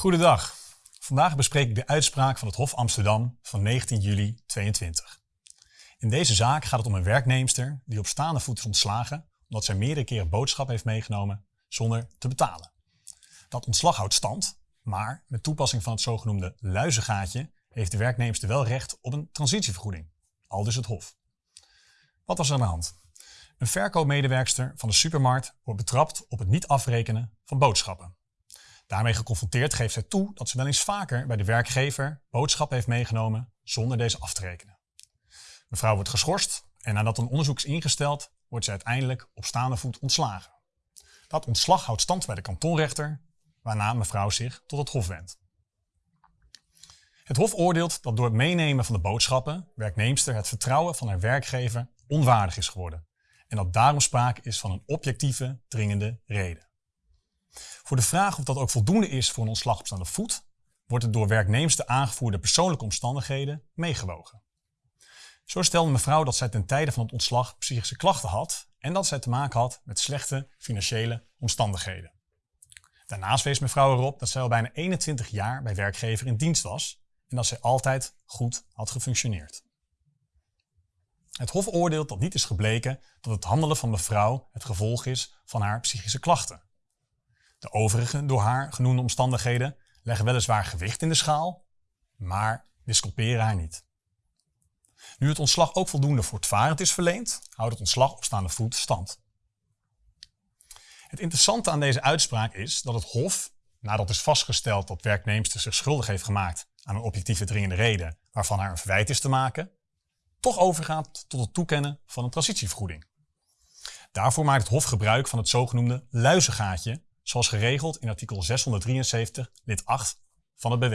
Goedendag. Vandaag bespreek ik de uitspraak van het Hof Amsterdam van 19 juli 22. In deze zaak gaat het om een werknemster die op staande voet is ontslagen omdat zij meerdere keren boodschap heeft meegenomen zonder te betalen. Dat ontslag houdt stand, maar met toepassing van het zogenoemde luizengaatje heeft de werknemster wel recht op een transitievergoeding, al dus het Hof. Wat was er aan de hand? Een verkoopmedewerkster van de supermarkt wordt betrapt op het niet afrekenen van boodschappen. Daarmee geconfronteerd geeft zij toe dat ze wel eens vaker bij de werkgever boodschappen heeft meegenomen zonder deze af te rekenen. Mevrouw wordt geschorst en nadat een onderzoek is ingesteld, wordt ze uiteindelijk op staande voet ontslagen. Dat ontslag houdt stand bij de kantonrechter, waarna mevrouw zich tot het hof wendt. Het hof oordeelt dat door het meenemen van de boodschappen werknemster het vertrouwen van haar werkgever onwaardig is geworden en dat daarom sprake is van een objectieve, dringende reden. Voor de vraag of dat ook voldoende is voor een ontslag op staande voet, wordt het door werknemster aangevoerde persoonlijke omstandigheden meegewogen. Zo stelde mevrouw dat zij ten tijde van het ontslag psychische klachten had en dat zij te maken had met slechte financiële omstandigheden. Daarnaast wees mevrouw erop dat zij al bijna 21 jaar bij werkgever in dienst was en dat zij altijd goed had gefunctioneerd. Het Hof oordeelt dat niet is gebleken dat het handelen van mevrouw het gevolg is van haar psychische klachten. De overige door haar genoemde omstandigheden leggen weliswaar gewicht in de schaal, maar disculperen haar niet. Nu het ontslag ook voldoende voortvarend is verleend, houdt het ontslag op staande voet stand. Het interessante aan deze uitspraak is dat het Hof, nadat is vastgesteld dat werknemster zich schuldig heeft gemaakt aan een objectieve dringende reden waarvan haar een verwijt is te maken, toch overgaat tot het toekennen van een transitievergoeding. Daarvoor maakt het Hof gebruik van het zogenoemde luizengaatje, zoals geregeld in artikel 673 lid 8 van het BW.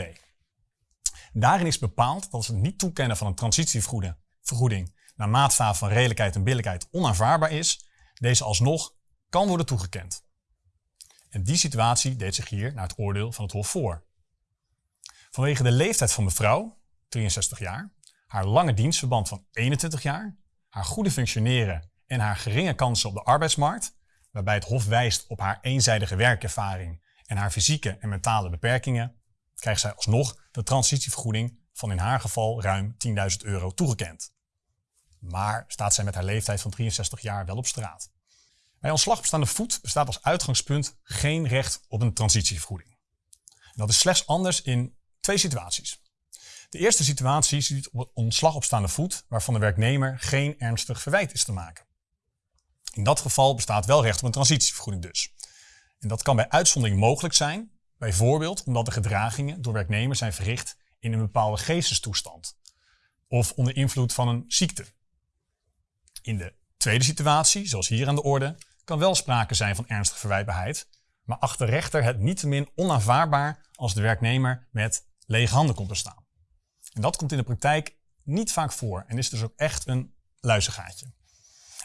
Daarin is bepaald dat het niet toekennen van een transitievergoeding naar maatstaven van redelijkheid en billijkheid onaanvaardbaar is, deze alsnog kan worden toegekend. En die situatie deed zich hier naar het oordeel van het Hof voor. Vanwege de leeftijd van mevrouw, 63 jaar, haar lange dienstverband van 21 jaar, haar goede functioneren en haar geringe kansen op de arbeidsmarkt, waarbij het Hof wijst op haar eenzijdige werkervaring en haar fysieke en mentale beperkingen, krijgt zij alsnog de transitievergoeding van in haar geval ruim 10.000 euro toegekend. Maar staat zij met haar leeftijd van 63 jaar wel op straat. Bij ontslag op staande voet bestaat als uitgangspunt geen recht op een transitievergoeding. dat is slechts anders in twee situaties. De eerste situatie ziet op ontslag op staande voet waarvan de werknemer geen ernstig verwijt is te maken. In dat geval bestaat wel recht op een transitievergoeding dus. En dat kan bij uitzondering mogelijk zijn, bijvoorbeeld omdat de gedragingen door werknemers zijn verricht in een bepaalde geestestoestand of onder invloed van een ziekte. In de tweede situatie, zoals hier aan de orde, kan wel sprake zijn van ernstige verwijtbaarheid, maar acht de rechter het niettemin onaanvaardbaar als de werknemer met lege handen komt te staan. En dat komt in de praktijk niet vaak voor en is dus ook echt een luizengaatje.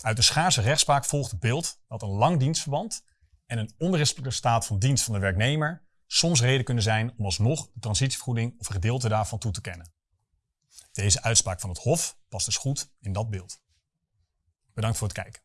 Uit de schaarse rechtspraak volgt het beeld dat een lang dienstverband en een onberispelijke staat van dienst van de werknemer soms reden kunnen zijn om alsnog de transitievergoeding of een gedeelte daarvan toe te kennen. Deze uitspraak van het Hof past dus goed in dat beeld. Bedankt voor het kijken.